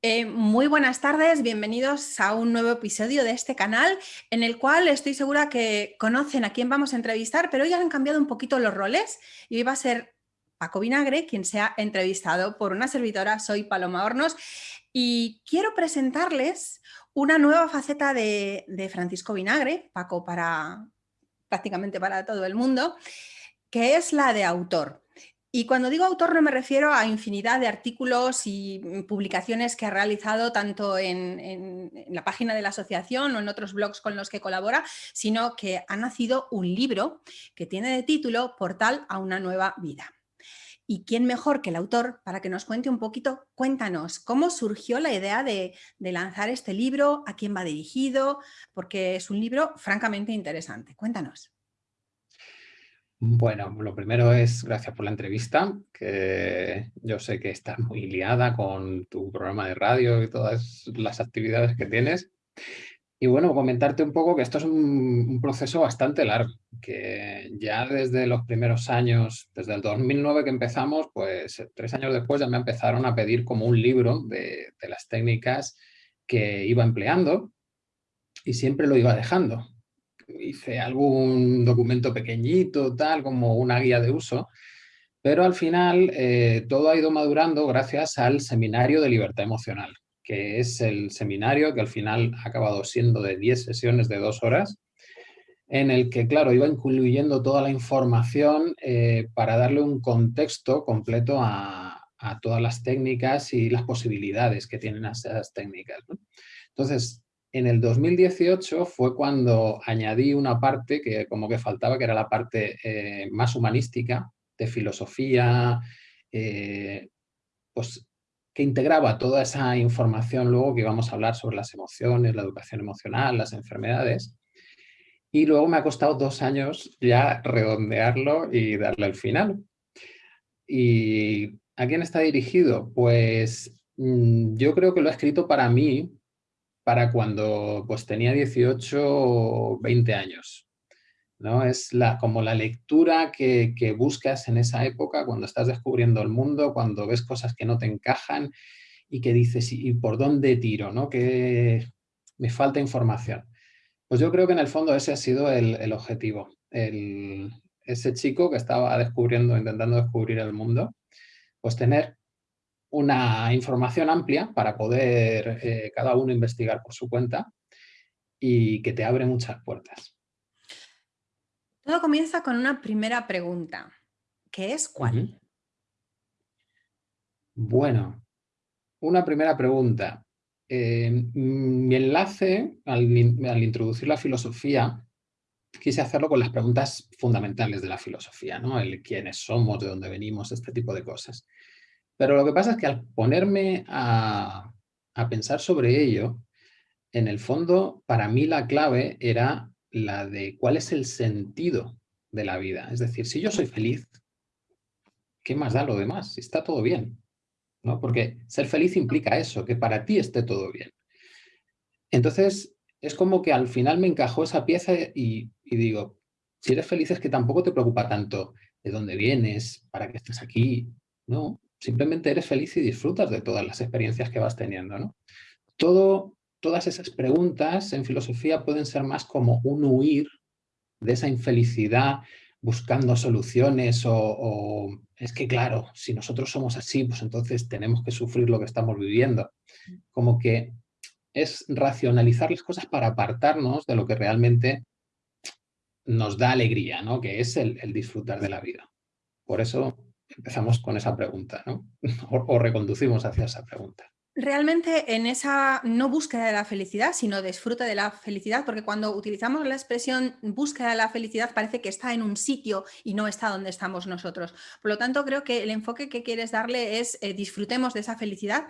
Eh, muy buenas tardes, bienvenidos a un nuevo episodio de este canal en el cual estoy segura que conocen a quién vamos a entrevistar, pero hoy han cambiado un poquito los roles y hoy va a ser Paco Vinagre quien se ha entrevistado por una servidora, soy Paloma Hornos y quiero presentarles una nueva faceta de, de Francisco Vinagre, Paco para prácticamente para todo el mundo, que es la de autor. Y cuando digo autor no me refiero a infinidad de artículos y mm, publicaciones que ha realizado tanto en, la página de la asociación o en otros blogs con los que colabora, sino que ha nacido un libro que tiene de título Portal a una nueva vida. ¿Y quién mejor que el autor para que nos cuente un poquito? Cuéntanos, ¿cómo surgió la idea de, de lanzar este libro? ¿A quién va dirigido? Porque es un libro francamente interesante. Cuéntanos. Bueno, lo primero es gracias por la entrevista, que yo sé que estás muy liada con tu programa de radio y todas las actividades que tienes. Y bueno, comentarte un poco que esto es un, proceso bastante largo, que ya desde los primeros años, desde el 2009 que empezamos, pues tres años después ya me empezaron a pedir como un libro de, de las técnicas que iba empleando y siempre lo iba dejando hice algún documento pequeñito, tal, como una guía de uso, pero al final eh, todo ha ido madurando gracias al Seminario de Libertad Emocional, que es el seminario que al final ha acabado siendo de 10 sesiones de dos horas, en el que, claro, iba incluyendo toda la información eh, para darle un contexto completo a, todas las técnicas y las posibilidades que tienen esas técnicas. Entonces, en el 2018 fue cuando añadí una parte que como que faltaba, que era la parte eh, más humanística, de filosofía, eh, pues que integraba toda esa información luego que íbamos a hablar sobre las emociones, la educación emocional, las enfermedades. Y luego me ha costado dos años ya redondearlo y darle el final. ¿Y a quién está dirigido? Pues mm, yo creo que lo he escrito para mí, para cuando pues, tenía 18 o 20 años. ¿no? Es la, como la lectura que, buscas en esa época, cuando estás descubriendo el mundo, cuando ves cosas que no te encajan y que dices, ¿y por dónde tiro? ¿no? Que me falta información. Pues yo creo que en el fondo ese ha sido el, objetivo. ese chico que estaba descubriendo, intentando descubrir el mundo, pues tener una información amplia para poder eh, cada uno investigar por su cuenta y que te abre muchas puertas. Todo comienza con una primera pregunta, ¿qué es cuál? Bueno, una primera pregunta. Eh, mi enlace, al, al, introducir la filosofía, quise hacerlo con las preguntas fundamentales de la filosofía, ¿no? El quiénes somos, de dónde venimos, este tipo de cosas. Pero lo que pasa es que al ponerme a, pensar sobre ello, en el fondo, para mí la clave era la de cuál es el sentido de la vida. Es decir, si yo soy feliz, ¿qué más da lo demás? Si está todo bien. ¿no? Porque ser feliz implica eso, que para ti esté todo bien. Entonces, es como que al final me encajó esa pieza y, y digo, si eres feliz es que tampoco te preocupa tanto de dónde vienes, para qué estás aquí, ¿no? Simplemente eres feliz y disfrutas de todas las experiencias que vas teniendo. ¿no? Todas esas preguntas en filosofía pueden ser más como un huir de esa infelicidad buscando soluciones o, es que claro, si nosotros somos así, pues entonces tenemos que sufrir lo que estamos viviendo. Como que es racionalizar las cosas para apartarnos de lo que realmente nos da alegría, ¿no? que es el disfrutar de la vida. Por eso empezamos con esa pregunta, ¿no? O, reconducimos hacia esa pregunta. Realmente en esa no búsqueda de la felicidad, sino disfruta de la felicidad, porque cuando utilizamos la expresión búsqueda de la felicidad parece que está en un sitio y no está donde estamos nosotros. Por lo tanto, creo que el enfoque que quieres darle es eh, disfrutemos de esa felicidad.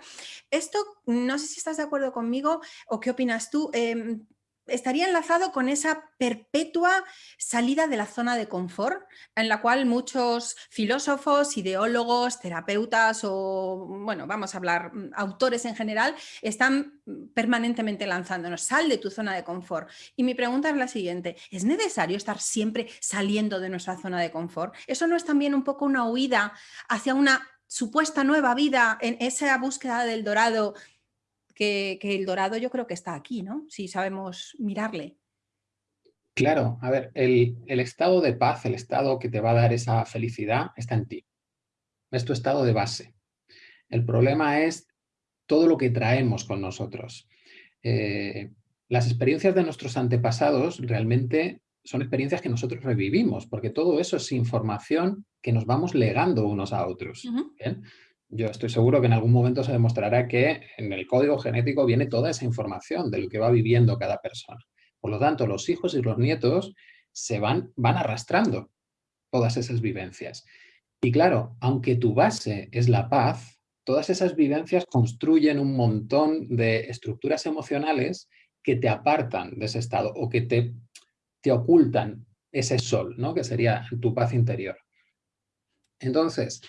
Esto, no sé si estás de acuerdo conmigo o qué opinas tú. Em, estaría enlazado con esa perpetua salida de la zona de confort, en la cual muchos filósofos, ideólogos, terapeutas o, bueno, vamos a hablar, mm, autores en general, están permanentemente lanzándonos, sal de tu zona de confort. Y mi pregunta es la siguiente, ¿es necesario estar siempre saliendo de nuestra zona de confort? ¿Eso no es también un poco una huida hacia una supuesta nueva vida en esa búsqueda del dorado que, el dorado yo creo que está aquí, ¿no? Si sabemos mirarle. Claro, a ver, el, el estado de paz, el estado que te va a dar esa felicidad está en ti. Es tu estado de base. El problema es todo lo que traemos con nosotros. Eh, las experiencias de nuestros antepasados realmente son experiencias que nosotros revivimos, porque todo eso es información que nos vamos legando unos a otros. Yo estoy seguro que en algún momento se demostrará que en el código genético viene toda esa información de lo que va viviendo cada persona. Por lo tanto, los hijos y los nietos se van, van arrastrando todas esas vivencias. Y claro, aunque tu base es la paz, todas esas vivencias construyen un montón de estructuras emocionales que te apartan de ese estado o que te, te ocultan ese sol, ¿no? que sería tu paz interior. Entonces,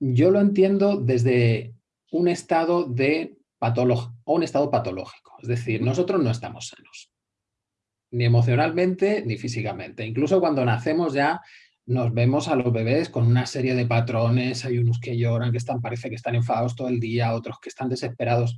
yo lo entiendo desde un estado de un estado patológico. Es decir, nosotros no estamos sanos, ni emocionalmente ni físicamente. Incluso cuando nacemos ya nos vemos a los bebés con una serie de patrones, hay unos que lloran, que están, parece que están enfadados todo el día, otros que están desesperados.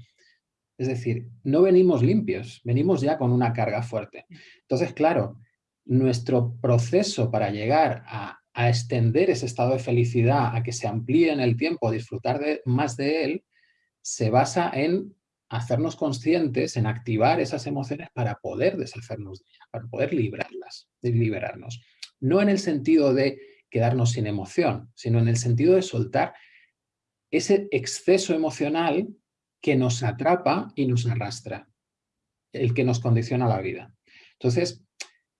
Es decir, no venimos limpios, venimos ya con una carga fuerte. Entonces, claro, nuestro proceso para llegar a, extender ese estado de felicidad, a que se amplíe en el tiempo, disfrutar de, más de él, se basa en hacernos conscientes, en activar esas emociones para poder deshacernos de ellas, para poder librarlas, liberarnos no en el sentido de quedarnos sin emoción, sino en el sentido de soltar ese exceso emocional que nos atrapa y nos arrastra, el que nos condiciona la vida. Entonces,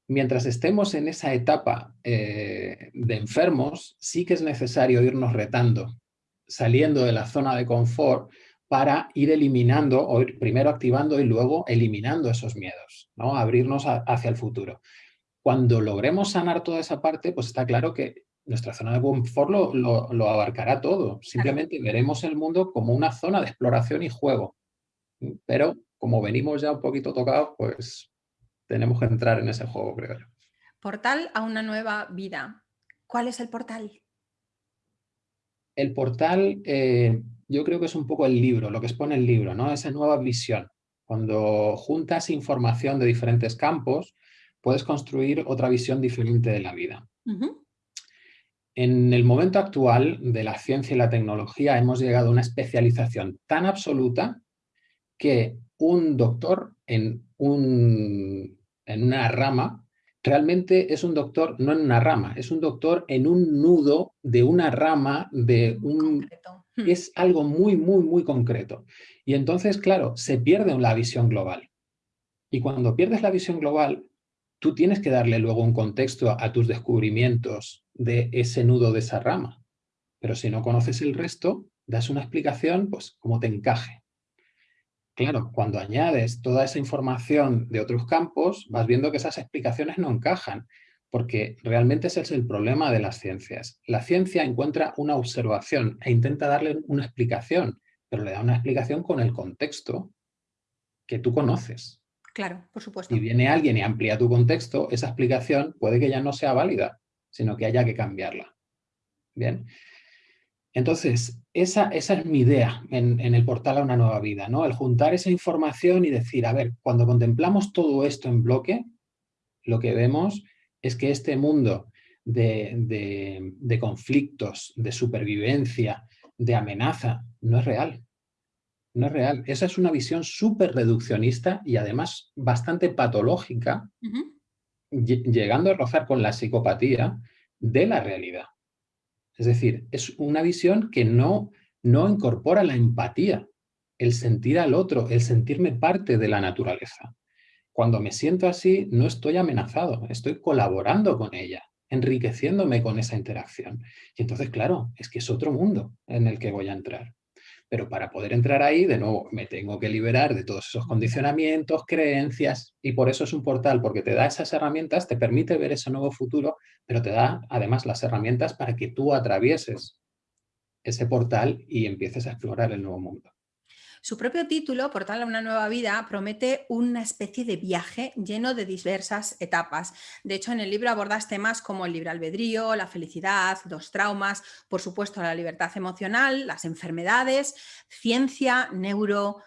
mientras estemos en esa etapa eh, de enfermos, sí que es necesario irnos retando, saliendo de la zona de confort para ir eliminando, o primero activando y luego eliminando esos miedos, ¿no? abrirnos hacia el futuro. Cuando logremos sanar toda esa parte, pues está claro que nuestra zona de confort lo, abarcará todo. Simplemente veremos el mundo como una zona de exploración y juego. Pero como venimos ya un poquito tocados, pues tenemos que entrar en ese juego, creo yo. Portal a una nueva vida. ¿Cuál es el portal? El portal, eh, yo creo que es un poco el libro, lo que expone el libro, ¿no? Esa nueva visión. Cuando juntas información de diferentes campos, puedes construir otra visión diferente de la vida. En el momento actual de la ciencia y la tecnología hemos llegado a una especialización tan absoluta que un doctor en, un, en una rama realmente es un doctor no en una rama, es un doctor en un nudo de una rama de un... Hmm. Es algo muy, muy, muy concreto. Y entonces, claro, se pierde la visión global. Y cuando pierdes la visión global, tú tienes que darle luego un contexto a, tus descubrimientos de ese nudo de esa rama. Pero si no conoces el resto, das una explicación pues como te encaje. Claro, cuando añades toda esa información de otros campos, vas viendo que esas explicaciones no encajan, porque realmente ese es el problema de las ciencias. La ciencia encuentra una observación e intenta darle una explicación, pero le da una explicación con el contexto que tú conoces. Claro, por supuesto. Si viene alguien y amplía tu contexto, esa explicación puede que ya no sea válida, sino que haya que cambiarla. Bien. Entonces, esa, esa es mi idea en, el portal a una nueva vida, ¿no? El juntar esa información y decir, a ver, cuando contemplamos todo esto en bloque, lo que vemos es que este mundo de, de conflictos, de supervivencia, de amenaza, no es real no es real. Esa es una visión súper reduccionista y además bastante patológica, llegando a rozar con la psicopatía de la realidad. Es decir, es una visión que no, no incorpora la empatía, el sentir al otro, el sentirme parte de la naturaleza. Cuando me siento así, no estoy amenazado, estoy colaborando con ella, enriqueciéndome con esa interacción. Y entonces, claro, es que es otro mundo en el que voy a entrar. Pero para poder entrar ahí, de nuevo, me tengo que liberar de todos esos condicionamientos, creencias, y por eso es un portal, porque te da esas herramientas, te permite ver ese nuevo futuro, pero te da además las herramientas para que tú atravieses ese portal y empieces a explorar el nuevo mundo. Su propio título, Portal a una nueva vida, promete una especie de viaje lleno de diversas etapas. De hecho, en el libro abordas temas como el libre albedrío, la felicidad, los traumas, por supuesto la libertad emocional, las enfermedades, ciencia, neuro,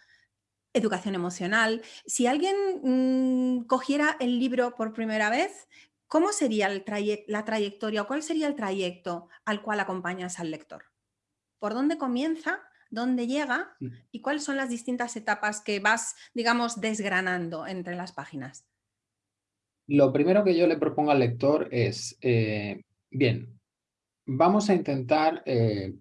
educación emocional. Si alguien mm, cogiera el libro por primera vez, ¿cómo sería la trayectoria o cuál sería el trayecto al cual acompañas al lector? ¿Por dónde comienza? ¿Dónde llega? ¿Y cuáles son las distintas etapas que vas, digamos, desgranando entre las páginas? Lo primero que yo le propongo al lector es, eh, bien, vamos a intentar eh,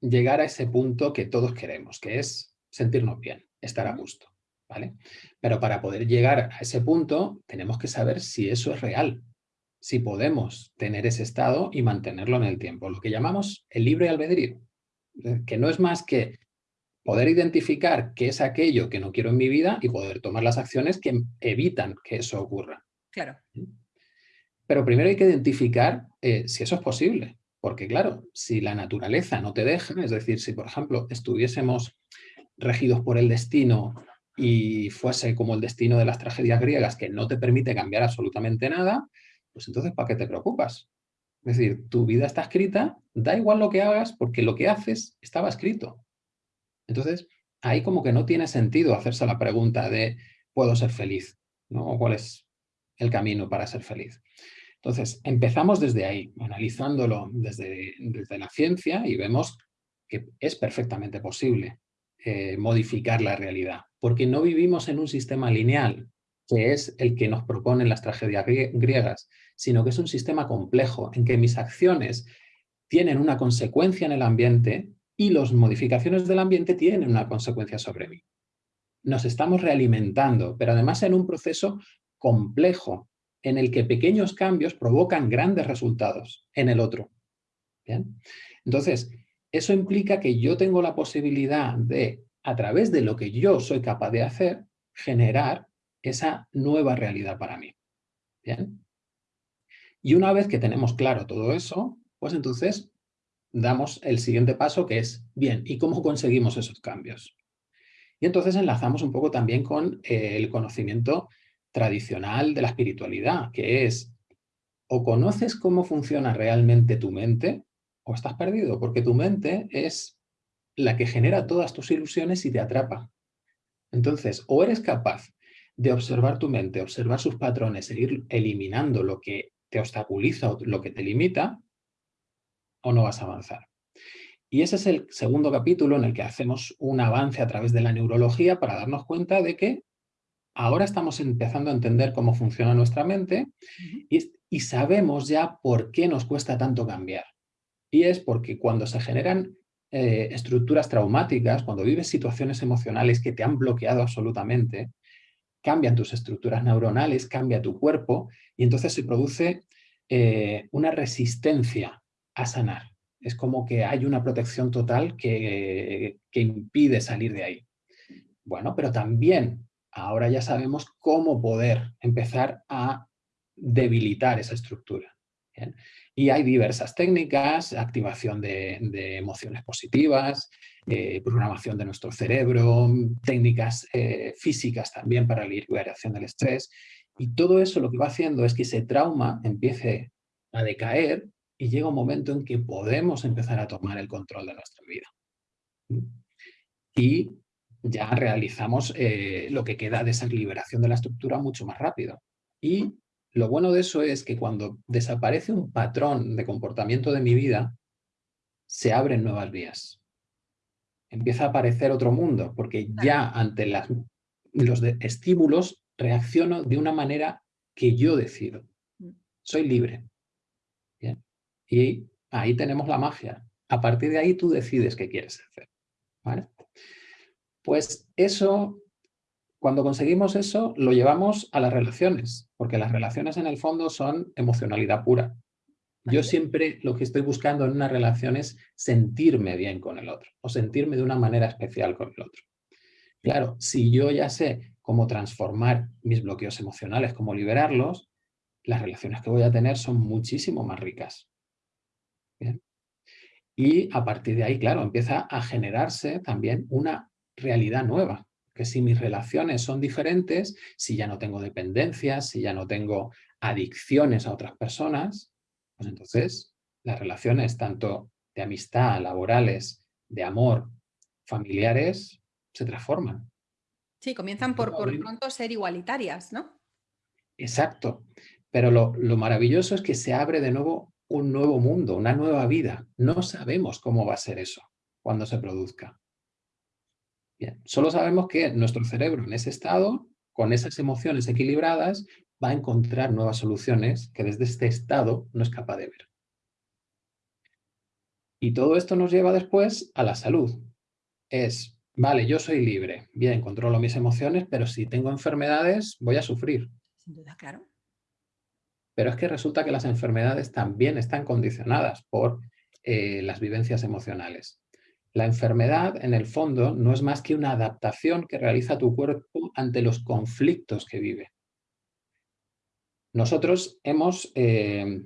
llegar a ese punto que todos queremos, que es sentirnos bien, estar a gusto, ¿vale? Pero para poder llegar a ese punto tenemos que saber si eso es real, si podemos tener ese estado y mantenerlo en el tiempo, lo que llamamos el libre albedrío, que no es más que poder identificar qué es aquello que no quiero en mi vida y poder tomar las acciones que evitan que eso ocurra. Claro. Pero primero hay que identificar eh, si eso es posible. Porque claro, si la naturaleza no te deja, es decir, si por ejemplo estuviésemos regidos por el destino y fuese como el destino de las tragedias griegas que no te permite cambiar absolutamente nada, pues entonces ¿para qué te preocupas? Es decir, tu vida está escrita, da igual lo que hagas porque lo que haces estaba escrito. Entonces, ahí como que no tiene sentido hacerse la pregunta de ¿puedo ser feliz? ¿no? ¿O cuál es el camino para ser feliz? Entonces, empezamos desde ahí, analizándolo desde, desde la ciencia y vemos que es perfectamente posible eh, modificar la realidad, porque no vivimos en un sistema lineal, que es el que nos proponen las tragedias griegas, sino que es un sistema complejo en que mis acciones tienen una consecuencia en el ambiente y las modificaciones del ambiente tienen una consecuencia sobre mí. Nos estamos realimentando, pero además en un proceso complejo en el que pequeños cambios provocan grandes resultados en el otro. Entonces, eso implica que yo tengo la posibilidad de, a través de lo que yo soy capaz de hacer, generar esa nueva realidad para mí. ¿Bien? Y una vez que tenemos claro todo eso, pues entonces damos el siguiente paso que es, bien, ¿y cómo conseguimos esos cambios? Y entonces enlazamos un poco también con eh, el conocimiento tradicional de la espiritualidad, que es o conoces cómo funciona realmente tu mente o estás perdido, porque tu mente es la que genera todas tus ilusiones y te atrapa. Entonces, o eres capaz de observar tu mente, observar sus patrones e ir eliminando lo que te obstaculiza o lo que te limita, o no vas a avanzar. Y ese es el segundo capítulo en el que hacemos un avance a través de la neurología para darnos cuenta de que ahora estamos empezando a entender cómo funciona nuestra mente y, sabemos ya por qué nos cuesta tanto cambiar. Y es porque cuando se generan eh, estructuras traumáticas, cuando vives situaciones emocionales que te han bloqueado absolutamente, cambian tus estructuras neuronales, cambia tu cuerpo y entonces se produce eh, una resistencia a sanar. Es como que hay una protección total que, que impide salir de ahí. Bueno, pero también ahora ya sabemos cómo poder empezar a debilitar esa estructura. Y hay diversas técnicas, activación de, emociones positivas, eh, programación de nuestro cerebro, técnicas eh, físicas también para la liberación del estrés. Y todo eso lo que va haciendo es que ese trauma empiece a decaer y llega un momento en que podemos empezar a tomar el control de nuestra vida. Y ya realizamos eh, lo que queda de esa liberación de la estructura mucho más rápido. Y lo bueno de eso es que cuando desaparece un patrón de comportamiento de mi vida, se abren nuevas vías. Empieza a aparecer otro mundo, porque ya ante las, los estímulos reacciono de una manera que yo decido. Mm. Soy libre. Y ahí tenemos la magia. A partir de ahí tú decides qué quieres hacer. ¿Vale? Pues eso, cuando conseguimos eso, lo llevamos a las relaciones, porque las relaciones en el fondo son emocionalidad pura. Yo siempre lo que estoy buscando en una relación es sentirme bien con el otro, o sentirme de una manera especial con el otro. Claro, si yo ya sé cómo transformar mis bloqueos emocionales, cómo liberarlos, las relaciones que voy a tener son muchísimo más ricas. Y a partir de ahí, claro, empieza a generarse también una realidad nueva. Que si mis relaciones son diferentes, si ya no tengo dependencias, si ya no tengo adicciones a otras personas, pues entonces las relaciones tanto de amistad, laborales, de amor, familiares, se transforman. Sí, comienzan por, por pronto ser igualitarias, ¿no? Exacto. Pero lo, lo maravilloso es que se abre de nuevo un nuevo mundo, una nueva vida. No sabemos cómo va a ser eso cuando se produzca. Solo sabemos que nuestro cerebro en ese estado, con esas emociones equilibradas, va a encontrar nuevas soluciones que desde este estado no es capaz de ver. Y todo esto nos lleva después a la salud. Es, vale, yo soy libre, bien, controlo mis emociones, pero si tengo enfermedades voy a sufrir. Sin duda, claro. Pero es que resulta que las enfermedades también están condicionadas por eh, las vivencias emocionales. La enfermedad, en el fondo, no es más que una adaptación que realiza tu cuerpo ante los conflictos que vive. Nosotros hemos, eh,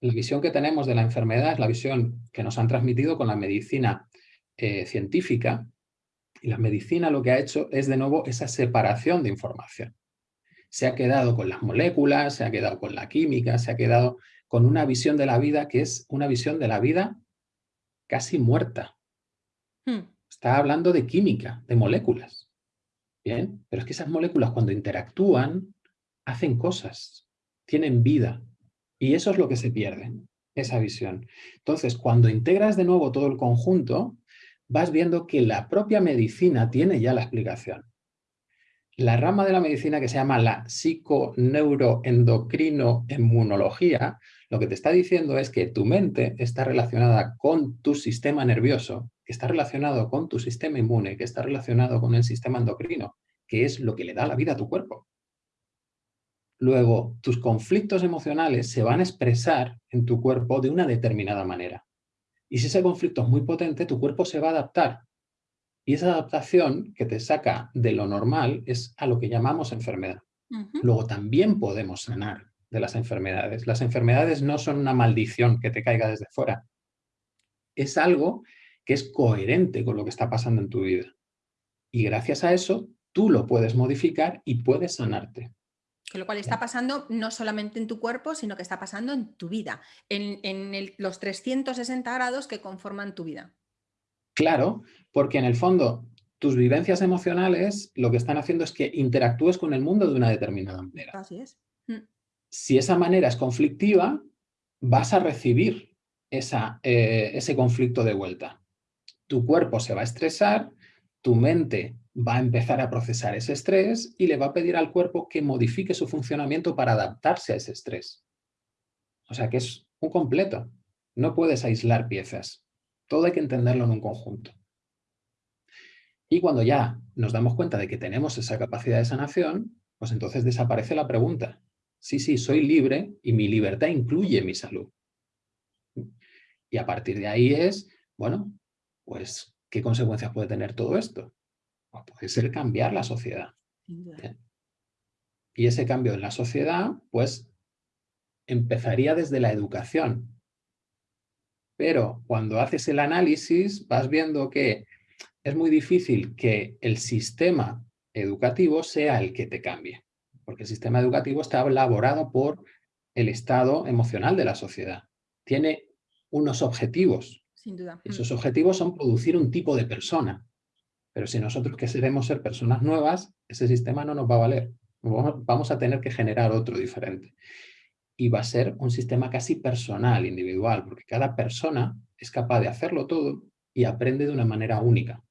la visión que tenemos de la enfermedad es la visión que nos han transmitido con la medicina eh, científica, y la medicina lo que ha hecho es de nuevo esa separación de información. Se ha quedado con las moléculas, se ha quedado con la química, se ha quedado con una visión de la vida que es una visión de la vida casi muerta. Hmm. Está hablando de química, de moléculas. Bien, pero es que esas moléculas cuando interactúan hacen cosas, tienen vida. Y eso es lo que se pierde, esa visión. Entonces, cuando integras de nuevo todo el conjunto, vas viendo que la propia medicina tiene ya la explicación. La rama de la medicina que se llama la psiconeuroendocrinoinmunología, lo que te está diciendo es que tu mente está relacionada con tu sistema nervioso, que está relacionado con tu sistema inmune, que está relacionado con el sistema endocrino, que es lo que le da la vida a tu cuerpo. Luego, tus conflictos emocionales se van a expresar en tu cuerpo de una determinada manera. Y si ese conflicto es muy potente, tu cuerpo se va a adaptar. Y esa adaptación que te saca de lo normal es a lo que llamamos enfermedad. Luego también podemos sanar de las enfermedades. Las enfermedades no son una maldición que te caiga desde fuera. Es algo que es coherente con lo que está pasando en tu vida. Y gracias a eso, tú lo puedes modificar y puedes sanarte. Lo cual está pasando no solamente en tu cuerpo, sino que está pasando en tu vida, en, los 360 grados que conforman tu vida. Claro, porque en el fondo tus vivencias emocionales lo que están haciendo es que interactúes con el mundo de una determinada manera. Así es. Mm. Si esa manera es conflictiva, vas a recibir esa, eh, ese conflicto de vuelta. Tu cuerpo se va a estresar, tu mente va a empezar a procesar ese estrés y le va a pedir al cuerpo que modifique su funcionamiento para adaptarse a ese estrés. O sea que es un completo. No puedes aislar piezas. Todo hay que entenderlo en un conjunto. Y cuando ya nos damos cuenta de que tenemos esa capacidad de sanación, pues entonces desaparece la pregunta. Sí, sí, soy libre y mi libertad incluye mi salud. Y a partir de ahí es, bueno, pues, ¿qué consecuencias puede tener todo esto? puede ser cambiar la sociedad. Y ese cambio en la sociedad, pues, empezaría desde la educación. Pero cuando haces el análisis, vas viendo que es muy difícil que el sistema educativo sea el que te cambie. Porque el sistema educativo está elaborado por el estado emocional de la sociedad. Tiene unos objetivos. Sin duda. Esos objetivos son producir un tipo de persona. Pero si nosotros queremos ser personas nuevas, ese sistema no nos va a valer. Vamos a tener que generar otro diferente. Y va a ser un sistema casi personal, individual, porque cada persona es capaz de hacerlo todo y aprende de una manera única.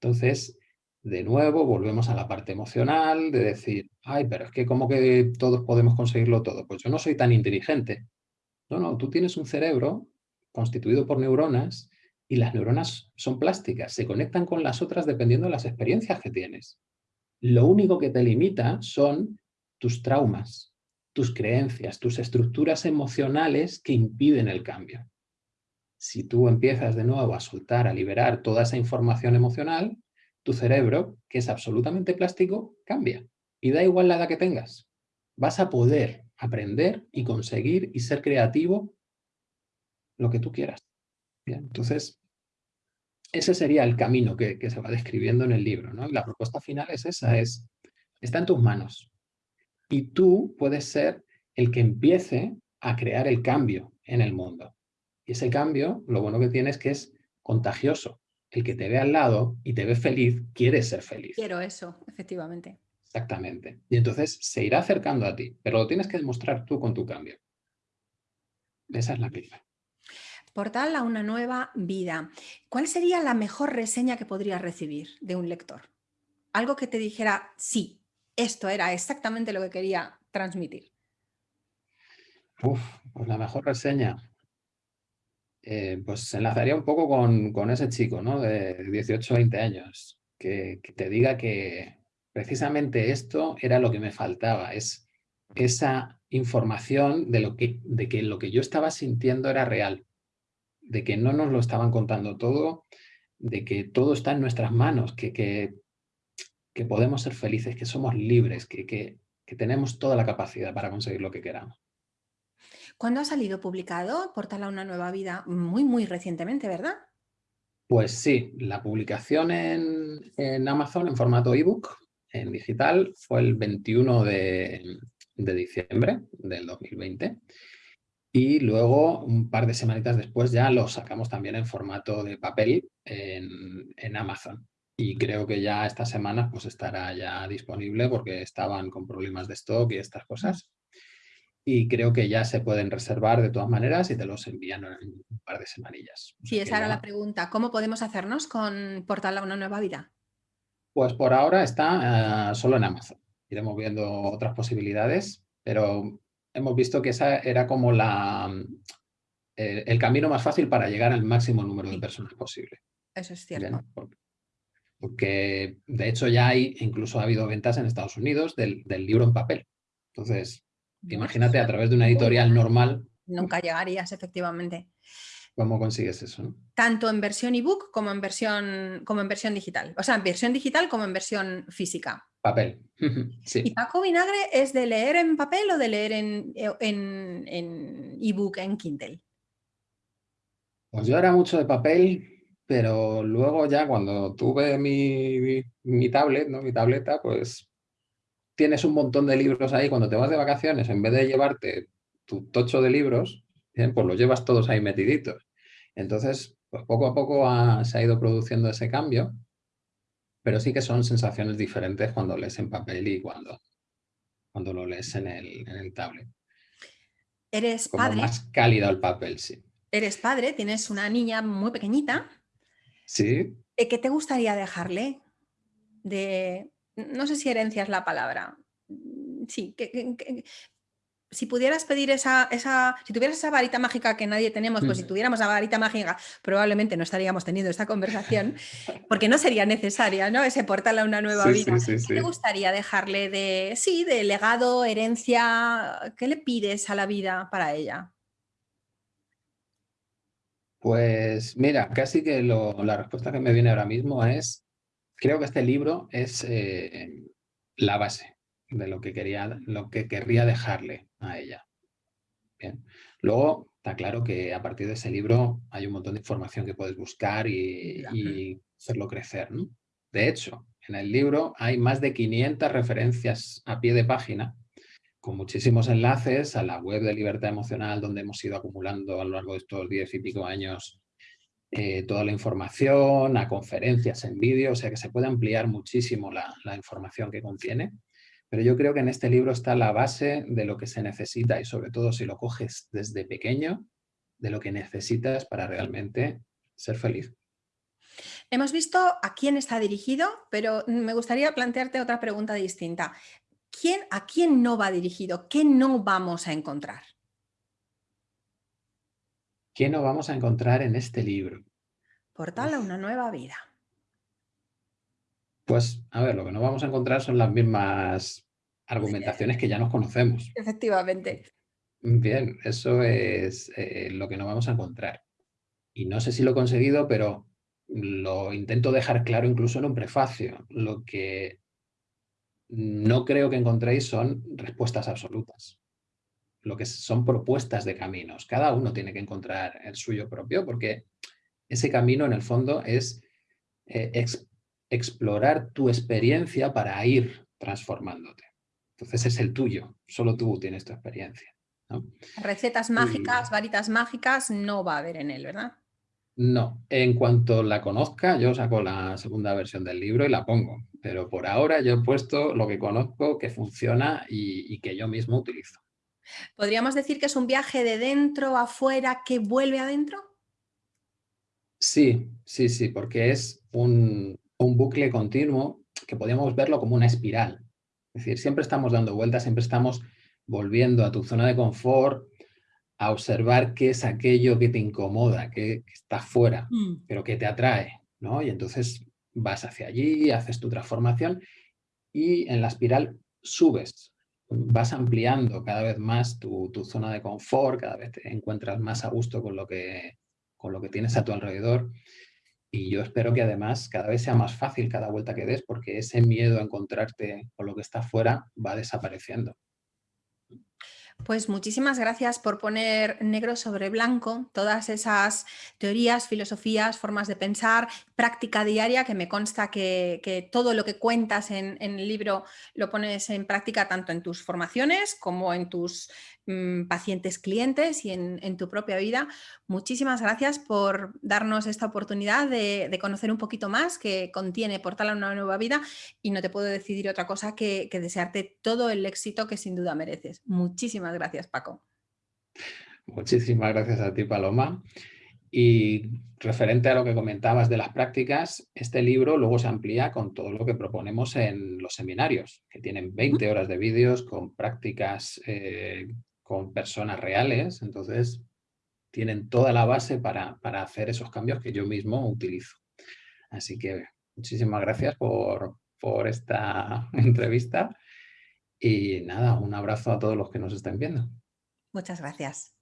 Entonces, de nuevo, volvemos a la parte emocional, de decir, ay, pero es que como que todos podemos conseguirlo todo. Pues yo no soy tan inteligente. No, no, tú tienes un cerebro constituido por neuronas y las neuronas son plásticas, se conectan con las otras dependiendo de las experiencias que tienes. Lo único que te limita son tus traumas, tus creencias, tus estructuras emocionales que impiden el cambio. Si tú empiezas de nuevo a soltar, a liberar toda esa información emocional, tu cerebro, que es absolutamente plástico, cambia. Y da igual la edad que tengas. Vas a poder aprender y conseguir y ser creativo lo que tú quieras. Entonces, ese sería el camino que, se va describiendo en el libro. ¿no? Y la propuesta final es esa, es, está en tus manos. Y tú puedes ser el que empiece a crear el cambio en el mundo. Y ese cambio, lo bueno que tiene es que es contagioso. el que te ve al lado y te ve feliz, quiere ser feliz. Quiero eso, efectivamente. Exactamente. Y entonces se irá acercando a ti, pero lo tienes que demostrar tú con tu cambio. Esa es la clave. Portal a una nueva vida. ¿Cuál sería la mejor reseña que podrías recibir de un lector? Algo que te dijera, sí, esto era exactamente lo que quería transmitir. Uf, pues la mejor reseña. Eh, pues se enlazaría un poco con, ese chico, ¿no? De 18 20 años, que, que, te diga que precisamente esto era lo que me faltaba, es esa información de, lo que, de que lo que yo estaba sintiendo era real, de que no nos lo estaban contando todo, de que todo está en nuestras manos, que, que, que podemos ser felices, que somos libres, que, que, tenemos toda la capacidad para conseguir lo que queramos. ¿Cuándo ha salido publicado Portal a una nueva vida? Muy, muy recientemente, ¿verdad? Pues sí, la publicación en, en Amazon en formato ebook, en digital, fue el 21 de, de diciembre del 2020 y luego, un par de semanitas después, ya lo sacamos también en formato de papel en, Amazon. Y creo que ya esta semana pues estará ya disponible porque estaban con problemas de stock y estas cosas. Y creo que ya se pueden reservar de todas maneras y te los envían en un par de semanillas. Sí, esa era la pregunta. ¿Cómo podemos hacernos con Portal a una nueva vida? Pues por ahora está eh, solo en Amazon. Iremos viendo otras posibilidades, pero hemos visto que esa era como la, eh, el camino más fácil para llegar al máximo número de personas posible. Eso es cierto. Porque, de hecho ya hay, incluso ha habido ventas en Estados Unidos del, libro en papel. Entonces, imagínate a través de una editorial normal. Nunca llegarías, efectivamente. ¿Cómo consigues eso? Tanto en versión ebook como en versión, como en versión digital. O sea, en versión digital como en versión física. Papel. sí. ¿Y Paco Vinagre es de leer en papel o de leer en ebook, en, en Kindle? Pues yo era mucho de papel, pero luego ya cuando tuve mi, mi, tablet, ¿no? mi tableta, pues tienes un montón de libros ahí. Cuando te vas de vacaciones, en vez de llevarte tu tocho de libros, pues los llevas todos ahí metiditos. Entonces, pues poco a poco se ha ido produciendo ese cambio pero sí que son sensaciones diferentes cuando lees en papel y cuando, cuando lo lees en el, en el tablet. Eres Como padre. más cálido el papel, sí. Eres padre, tienes una niña muy pequeñita. Sí. ¿Qué te gustaría dejarle? De, no sé si herencia es la palabra. Sí, ¿qué, si pudieras pedir esa, esa, si tuvieras esa varita mágica que nadie tenemos, pues si tuviéramos la varita mágica, probablemente no estaríamos teniendo esta conversación, porque no sería necesaria, ¿no? Ese portal a una nueva vida. ¿Qué te gustaría dejarle de, sí, de legado, herencia? ¿Qué le pides a la vida para ella? Pues mira, casi que la respuesta que me viene ahora mismo es, creo que este libro es eh, la base de lo que, quería, lo que querría dejarle a ella. Bien. Luego, está claro que a partir de ese libro hay un montón de información que puedes buscar y, hacerlo crecer. De hecho, en el libro hay más de 500 referencias a pie de página con muchísimos enlaces a la web de Libertad Emocional donde hemos ido acumulando a lo largo de estos diez y pico años eh, toda la información, a conferencias en vídeo, o sea que se puede ampliar muchísimo la, la información que contiene. Pero yo creo que en este libro está la base de lo que se necesita y sobre todo si lo coges desde pequeño, de lo que necesitas para realmente ser feliz. Hemos visto a quién está dirigido, pero me gustaría plantearte otra pregunta distinta. ¿Quién, ¿A quién no va dirigido? ¿Qué no vamos a encontrar? ¿Qué no vamos a encontrar en este libro? Portal a una nueva vida. Pues, a ver, lo que no vamos a encontrar son las mismas argumentaciones que ya nos conocemos. Efectivamente. Bien, eso es eh, lo que no vamos a encontrar. Y no sé si lo he conseguido, pero lo intento dejar claro incluso en un prefacio. Lo que no creo que encontréis son respuestas absolutas. Lo que son propuestas de caminos. Cada uno tiene que encontrar el suyo propio porque ese camino en el fondo es eh, explorar tu experiencia para ir transformándote. Entonces es el tuyo, solo tú tienes tu experiencia. Recetas mágicas, varitas mágicas, no va a haber en él, ¿verdad? No, en cuanto la conozca, yo saco la segunda versión del libro y la pongo. Pero por ahora yo he puesto lo que conozco, que funciona y, y que yo mismo utilizo. ¿Podríamos decir que es un viaje de dentro a afuera que vuelve adentro? Sí, sí, sí, porque es un, bucle continuo que podríamos verlo como una espiral. Es decir, siempre estamos dando vueltas, siempre estamos volviendo a tu zona de confort, a observar qué es aquello que te incomoda, que, está fuera, mm. pero que te atrae, ¿no? Y entonces vas hacia allí, haces tu transformación y en la espiral subes, vas ampliando cada vez más tu, tu, zona de confort, cada vez te encuentras más a gusto con lo, que, con lo que tienes a tu alrededor. Y yo espero que además cada vez sea más fácil cada vuelta que des, porque ese miedo a encontrarte con lo que está fuera va desapareciendo. Pues muchísimas gracias por poner negro sobre blanco todas esas teorías, filosofías, formas de pensar, práctica diaria, que me consta que, todo lo que cuentas en, en, el libro lo pones en práctica tanto en tus formaciones como en tus pacientes clientes y en, tu propia vida. Muchísimas gracias por darnos esta oportunidad de, conocer un poquito más que contiene Portal a una nueva vida y no te puedo decidir otra cosa que, que desearte todo el éxito que sin duda mereces. Muchísimas gracias, Paco. Muchísimas gracias a ti, Paloma. Y referente a lo que comentabas de las prácticas, este libro luego se amplía con todo lo que proponemos en los seminarios, que tienen 20 horas de vídeos con prácticas eh, con personas reales, entonces tienen toda la base para, hacer esos cambios que yo mismo utilizo. Así que muchísimas gracias por, por esta entrevista y nada, un abrazo a todos los que nos estén viendo. Muchas gracias.